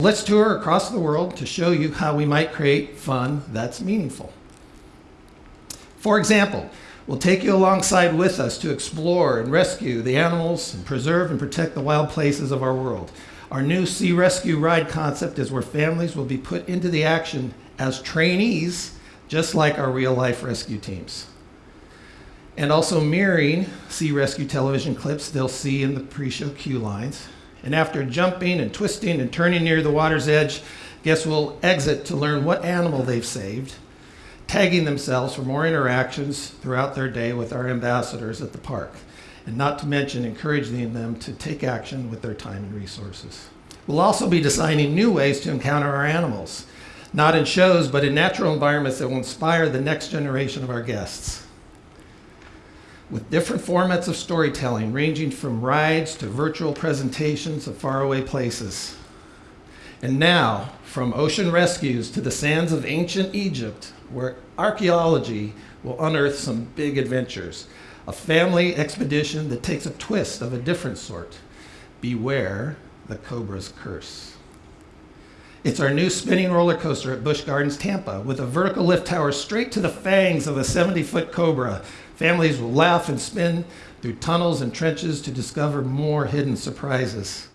Let's tour across the world to show you how we might create fun that's meaningful. For example, we'll take you alongside with us to explore and rescue the animals and preserve and protect the wild places of our world. Our new Sea Rescue Ride concept is where families will be put into the action as trainees, just like our real life rescue teams. And also mirroring Sea Rescue television clips they'll see in the pre-show queue lines and after jumping and twisting and turning near the water's edge, guests will exit to learn what animal they've saved, tagging themselves for more interactions throughout their day with our ambassadors at the park, and not to mention encouraging them to take action with their time and resources. We'll also be designing new ways to encounter our animals, not in shows, but in natural environments that will inspire the next generation of our guests with different formats of storytelling, ranging from rides to virtual presentations of faraway places. And now, from ocean rescues to the sands of ancient Egypt, where archaeology will unearth some big adventures, a family expedition that takes a twist of a different sort. Beware the Cobra's Curse. It's our new spinning roller coaster at Busch Gardens, Tampa, with a vertical lift tower straight to the fangs of a 70 foot cobra Families will laugh and spin through tunnels and trenches to discover more hidden surprises.